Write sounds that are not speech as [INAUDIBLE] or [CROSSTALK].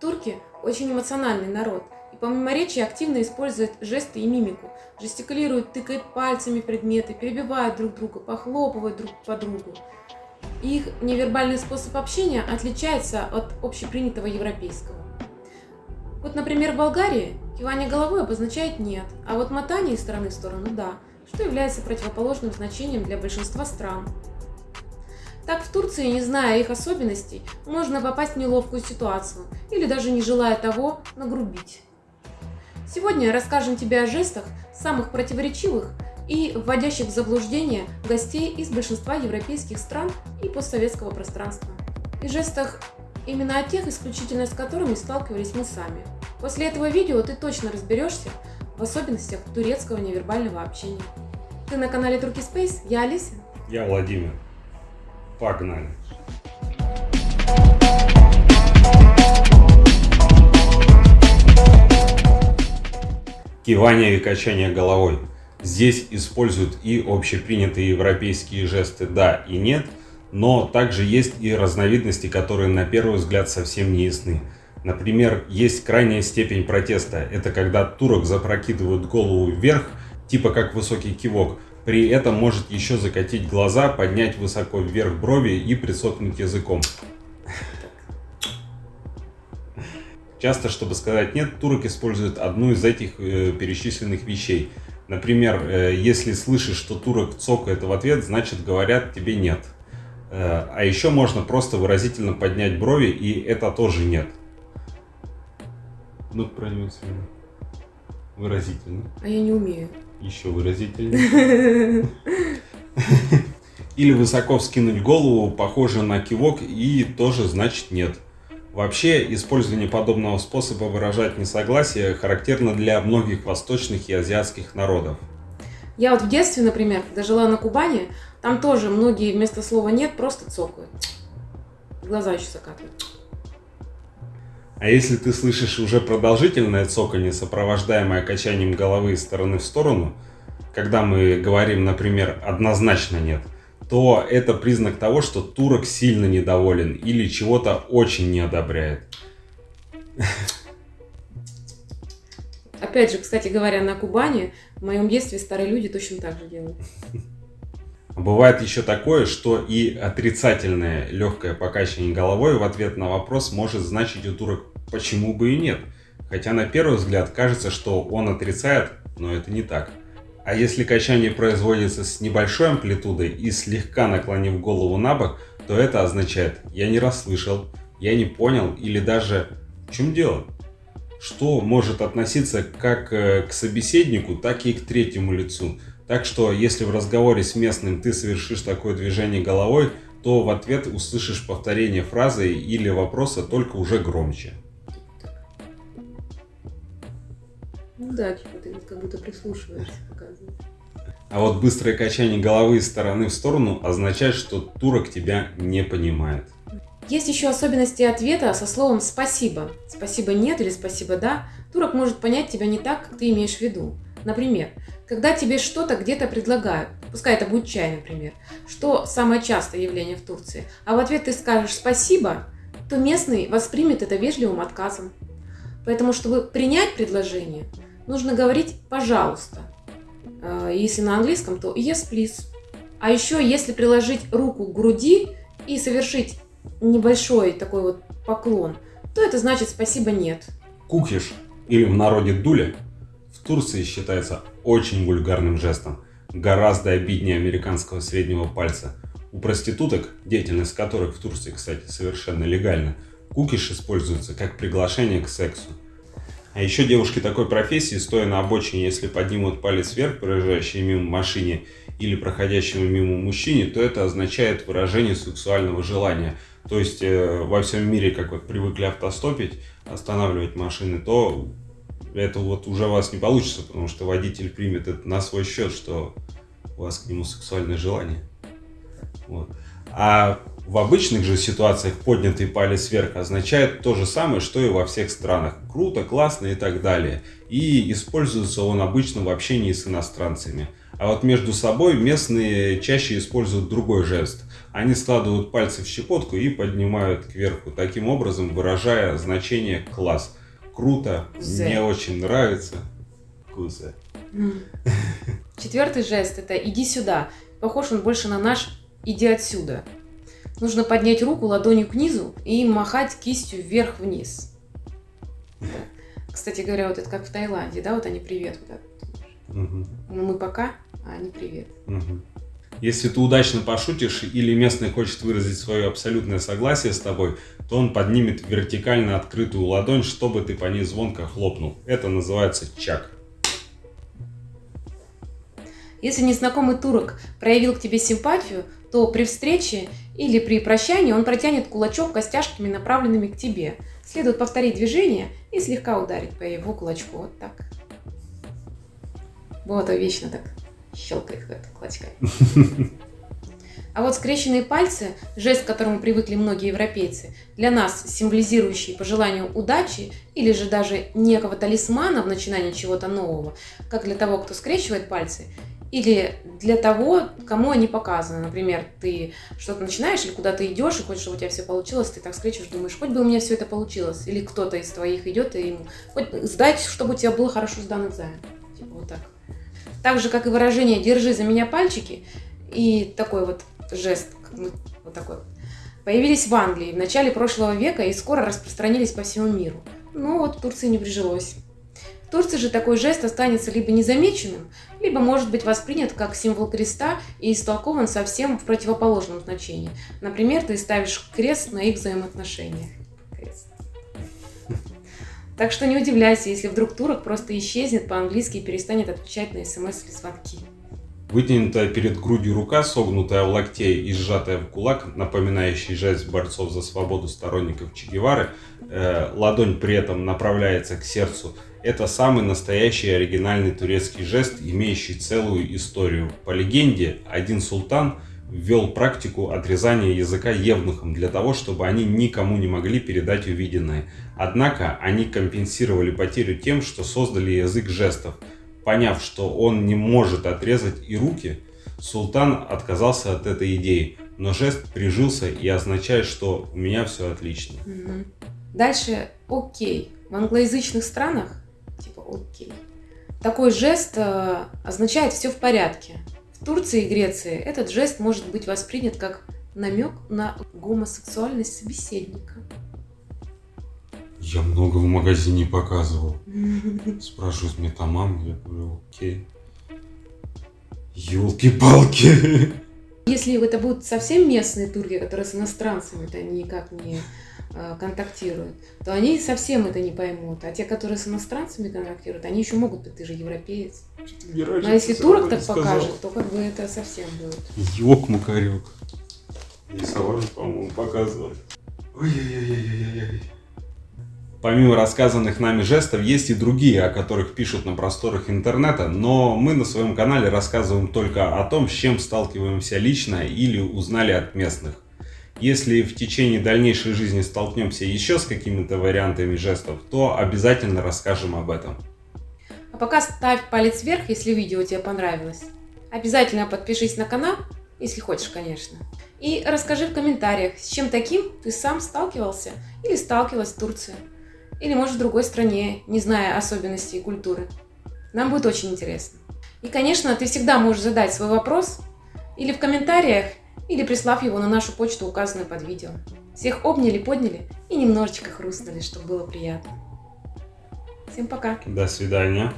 Турки очень эмоциональный народ, и помимо речи активно используют жесты и мимику. Жестикулируют, тыкают пальцами предметы, перебивают друг друга, похлопывают друг по другу. Их невербальный способ общения отличается от общепринятого европейского. Вот, например, в Болгарии кивание головой обозначает «нет», а вот мотание из стороны в сторону «да», что является противоположным значением для большинства стран. Так в Турции, не зная их особенностей, можно попасть в неловкую ситуацию или даже не желая того, нагрубить. Сегодня расскажем тебе о жестах, самых противоречивых и вводящих в заблуждение гостей из большинства европейских стран и постсоветского пространства. И жестах именно о тех, исключительно с которыми сталкивались мы сами. После этого видео ты точно разберешься в особенностях турецкого невербального общения. Ты на канале Турки Space, я Алиса. Я Владимир. Погнали. Кивание и качание головой. Здесь используют и общепринятые европейские жесты «да» и «нет», но также есть и разновидности, которые на первый взгляд совсем не ясны. Например, есть крайняя степень протеста. Это когда турок запрокидывают голову вверх, типа как высокий кивок. При этом может еще закатить глаза, поднять высоко вверх брови и присохнуть языком. Часто, чтобы сказать «нет», турок использует одну из этих э, перечисленных вещей. Например, э, если слышишь, что турок цокает в ответ, значит говорят тебе «нет». Э, а еще можно просто выразительно поднять брови, и это тоже «нет». Ну, продемонстрируй. Выразительно. А я не умею. Еще выразительно. [LAUGHS] Или высоко вскинуть голову, похоже на кивок, и тоже значит нет. Вообще, использование подобного способа выражать несогласие характерно для многих восточных и азиатских народов. Я вот в детстве, например, когда жила на Кубани, там тоже многие вместо слова «нет» просто цокают. Глаза еще закатывают. А если ты слышишь уже продолжительное цоканье, сопровождаемое качанием головы из стороны в сторону, когда мы говорим, например, однозначно нет, то это признак того, что турок сильно недоволен или чего-то очень не одобряет. Опять же, кстати говоря, на Кубани в моем детстве старые люди точно так же делают. [LAUGHS] Бывает еще такое, что и отрицательное легкое покачивание головой в ответ на вопрос может значить у турок «почему бы и нет?». Хотя на первый взгляд кажется, что он отрицает, но это не так. А если качание производится с небольшой амплитудой и слегка наклонив голову на бок, то это означает «я не расслышал», «я не понял» или даже «в чем дело?». Что может относиться как э, к собеседнику, так и к третьему лицу. Так что, если в разговоре с местным ты совершишь такое движение головой, то в ответ услышишь повторение фразы или вопроса только уже громче. Ну да, типа ты как будто прислушиваешься, показывает. А вот быстрое качание головы из стороны в сторону означает, что турок тебя не понимает. Есть еще особенности ответа со словом «спасибо». «Спасибо нет» или «спасибо да». Турок может понять тебя не так, как ты имеешь в виду. Например, когда тебе что-то где-то предлагают, пускай это будет чай, например, что самое частое явление в Турции, а в ответ ты скажешь «спасибо», то местный воспримет это вежливым отказом. Поэтому, чтобы принять предложение, нужно говорить «пожалуйста». А, если на английском, то «yes, please». А еще, если приложить руку к груди и совершить небольшой такой вот поклон, то это значит «спасибо, нет». Кукиш, или в народе дуля, Турции считается очень вульгарным жестом, гораздо обиднее американского среднего пальца. У проституток, деятельность которых в Турции, кстати, совершенно легальна, кукиш используется как приглашение к сексу. А еще девушки такой профессии, стоя на обочине, если поднимут палец вверх, проезжающие мимо машине или проходящему мимо мужчине, то это означает выражение сексуального желания. То есть э, во всем мире, как вот привыкли автостопить, останавливать машины, то это вот уже у вас не получится, потому что водитель примет это на свой счет, что у вас к нему сексуальное желание. Вот. А в обычных же ситуациях поднятый палец вверх означает то же самое, что и во всех странах. Круто, классно и так далее. И используется он обычно в общении с иностранцами. А вот между собой местные чаще используют другой жест. Они складывают пальцы в щепотку и поднимают кверху, таким образом выражая значение «класс». Круто, Зе. мне очень нравится. Кузе. Четвертый жест это «иди сюда». Похож он больше на наш «иди отсюда». Нужно поднять руку ладонью к низу и махать кистью вверх-вниз. Да. Кстати говоря, вот это как в Таиланде, да, вот они привет. Вот так. Ну, мы пока, а они привет. Мгм. Если ты удачно пошутишь или местный хочет выразить свое абсолютное согласие с тобой, то он поднимет вертикально открытую ладонь, чтобы ты по ней звонко хлопнул. Это называется чак. Если незнакомый турок проявил к тебе симпатию, то при встрече или при прощании он протянет кулачок костяшками, направленными к тебе. Следует повторить движение и слегка ударить по его кулачку. Вот так. Вот, вечно так щелкает как кулачками. [LAUGHS] А вот скрещенные пальцы, жест, к которому привыкли многие европейцы, для нас символизирующий по желанию удачи или же даже некого талисмана в начинании чего-то нового, как для того, кто скрещивает пальцы, или для того, кому они показаны. Например, ты что-то начинаешь или куда-то идешь и хочешь, чтобы у тебя все получилось, ты так скрещиваешь, думаешь, хоть бы у меня все это получилось. Или кто-то из твоих идет и ему, хоть сдать, чтобы у тебя был хорошо сдан экзамен. Типа вот так. Так же, как и выражение «держи за меня пальчики» и такой вот жест, вот такой вот, появились в Англии в начале прошлого века и скоро распространились по всему миру. Ну вот в Турции не прижилось. В Турции же такой жест останется либо незамеченным, либо может быть воспринят как символ креста и истолкован совсем в противоположном значении. Например, ты ставишь крест на их взаимоотношениях. Крест. Так что не удивляйся, если вдруг турок просто исчезнет по-английски и перестанет отвечать на смс или звонки. Вытянутая перед грудью рука, согнутая в локте и сжатая в кулак, напоминающий жест борцов за свободу сторонников Че Гевары, э, ладонь при этом направляется к сердцу. Это самый настоящий оригинальный турецкий жест, имеющий целую историю. По легенде, один султан ввел практику отрезания языка евнухам для того, чтобы они никому не могли передать увиденное. Однако они компенсировали потерю тем, что создали язык жестов. Поняв, что он не может отрезать и руки, султан отказался от этой идеи, но жест прижился и означает, что у меня все отлично. Мгм. Дальше окей. В англоязычных странах типа окей. Такой жест э, означает все в порядке. В Турции и Греции этот жест может быть воспринят как намек на гомосексуальность собеседника. Я много в магазине показывал. [LAUGHS] Спрашивают мне там мама, я говорю, окей. Елки-палки. Если это будут совсем местные турки, которые с иностранцами-то никак не контактируют, то они совсем это не поймут. А те, которые с иностранцами контактируют, они еще могут быть, ты же европеец. Но если турок так покажет, то как бы это совсем будет. Ёк-макарёк. И Савар, по-моему, показывал. Ой-ой-ой-ой-ой-ой. Помимо рассказанных нами жестов, есть и другие, о которых пишут на просторах интернета, но мы на своем канале рассказываем только о том, с чем сталкиваемся лично или узнали от местных. Если в течение дальнейшей жизни столкнемся еще с какими-то вариантами жестов, то обязательно расскажем об этом. А пока ставь палец вверх, если видео тебе понравилось. Обязательно подпишись на канал, если хочешь, конечно. И расскажи в комментариях, с чем таким ты сам сталкивался или сталкивалась в Турции. Или, может, в другой стране, не зная особенностей культуры. Нам будет очень интересно. И, конечно, ты всегда можешь задать свой вопрос или в комментариях, или прислав его на нашу почту, указанную под видео. Всех обняли, подняли и немножечко хрустнули, чтобы было приятно. Всем пока! До свидания.